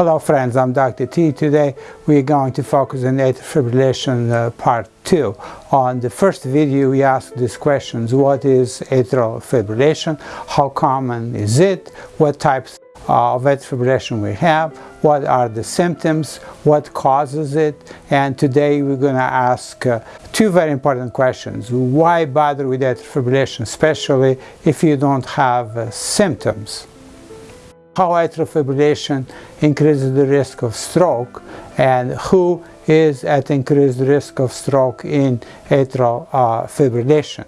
Hello friends, I'm Dr. T. Today we're going to focus on atrial fibrillation uh, part 2. On the first video we asked these questions, what is atrial fibrillation, how common is it, what types of atrial fibrillation we have, what are the symptoms, what causes it, and today we're going to ask uh, two very important questions. Why bother with atrial fibrillation, especially if you don't have uh, symptoms? How atrial fibrillation increases the risk of stroke and who is at increased risk of stroke in atrial uh, fibrillation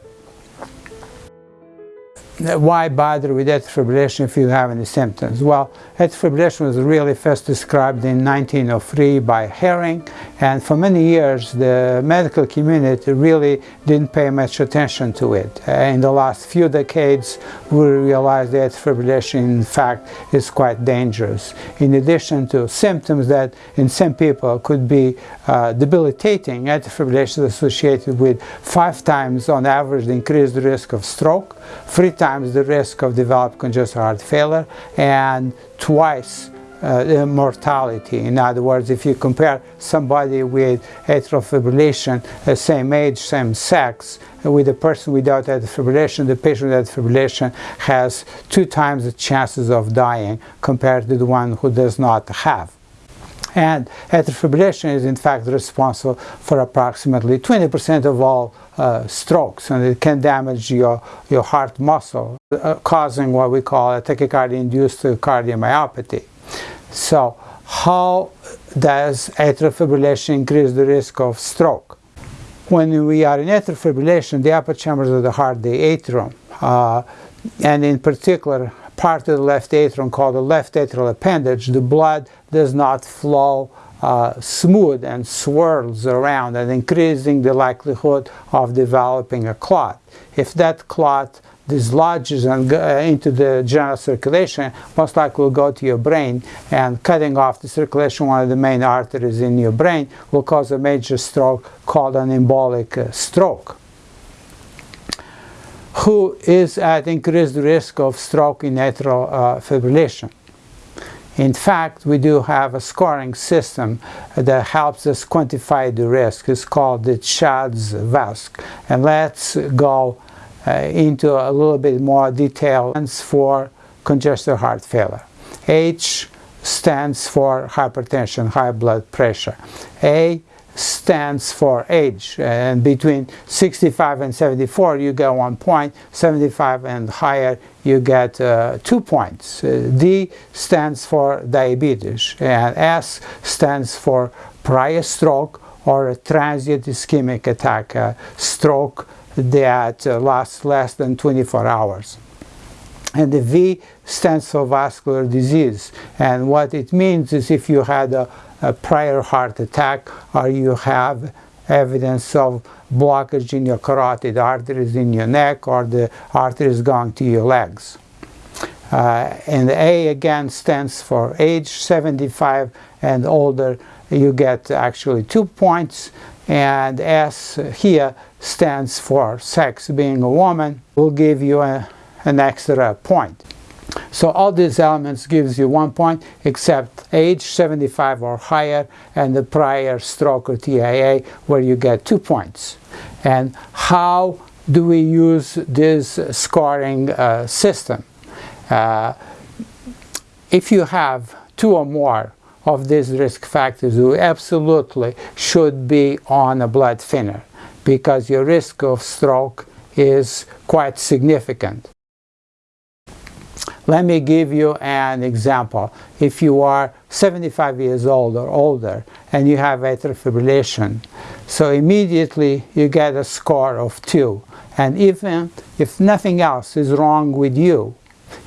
why bother with atrial fibrillation if you have any symptoms? Well, atrial fibrillation was really first described in 1903 by Hering and for many years the medical community really didn't pay much attention to it. In the last few decades we realized that atrial fibrillation in fact is quite dangerous. In addition to symptoms that in some people could be uh, debilitating, atrial fibrillation is associated with five times on average the increased risk of stroke, three times the risk of developing congestive heart failure and twice uh, the mortality. In other words, if you compare somebody with atrial fibrillation, uh, same age, same sex, with a person without atrial fibrillation, the patient with atrial fibrillation has two times the chances of dying compared to the one who does not have. And atrial fibrillation is in fact responsible for approximately 20% of all uh, strokes and it can damage your, your heart muscle, uh, causing what we call a tachycardia-induced cardiomyopathy. So how does atrial fibrillation increase the risk of stroke? When we are in atrial fibrillation, the upper chambers of the heart, the atrium, uh, and in particular part of the left atrium called the left atrial appendage, the blood does not flow uh, smooth and swirls around and increasing the likelihood of developing a clot. If that clot dislodges and, uh, into the general circulation, most likely will go to your brain and cutting off the circulation, one of the main arteries in your brain, will cause a major stroke called an embolic uh, stroke. Who is at increased risk of stroke in atrial uh, fibrillation? In fact, we do have a scoring system that helps us quantify the risk. It's called the CHADS VASC. And let's go uh, into a little bit more detail. For congestive heart failure. H stands for hypertension, high blood pressure. A stands for age. And between 65 and 74 you get one point. 75 and higher you get uh, two points. Uh, D stands for diabetes and S stands for prior stroke or a transient ischemic attack a stroke that uh, lasts less than 24 hours. And the V stands for vascular disease. And what it means is if you had a a prior heart attack or you have evidence of blockage in your carotid arteries in your neck or the arteries going to your legs. Uh, and A again stands for age 75 and older you get actually two points and S here stands for sex being a woman will give you a, an extra point. So all these elements gives you one point except age 75 or higher and the prior stroke or TIA where you get two points. And how do we use this scoring uh, system? Uh, if you have two or more of these risk factors, you absolutely should be on a blood thinner because your risk of stroke is quite significant. Let me give you an example. If you are 75 years old or older and you have atrial fibrillation, so immediately you get a score of 2. And even if nothing else is wrong with you,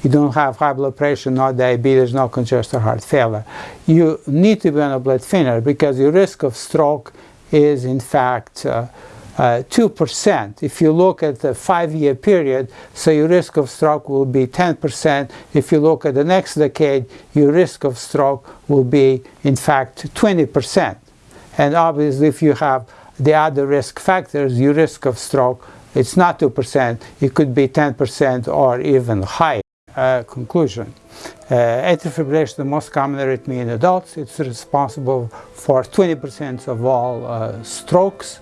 you don't have high blood pressure, no diabetes, no congestive heart failure, you need to be on a blood thinner because your risk of stroke is in fact uh, 2%. Uh, if you look at the five-year period, so your risk of stroke will be 10%. If you look at the next decade, your risk of stroke will be, in fact, 20%. And obviously, if you have the other risk factors, your risk of stroke, it's not 2%, it could be 10% or even higher. uh, conclusion. Uh, atrial fibrillation is the most common arrhythmia in adults. It's responsible for 20% of all uh, strokes.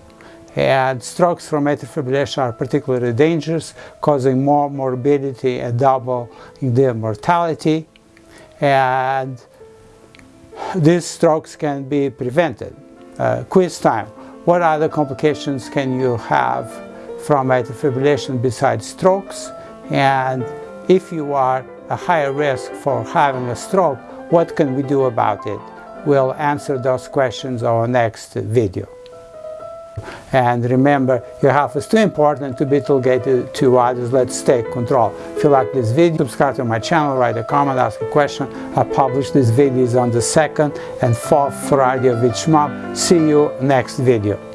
And strokes from atrial fibrillation are particularly dangerous, causing more morbidity and doubling the mortality. And these strokes can be prevented. Uh, quiz time. What other complications can you have from atrial fibrillation besides strokes? And if you are a higher risk for having a stroke, what can we do about it? We'll answer those questions in our next video. And remember, your health is too important to be delegated to others. Let's take control. If you like this video, subscribe to my channel, write a comment, ask a question. I publish these videos on the second and fourth Friday of each month. See you next video.